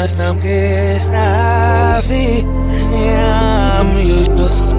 mas não que está a vir. Me amo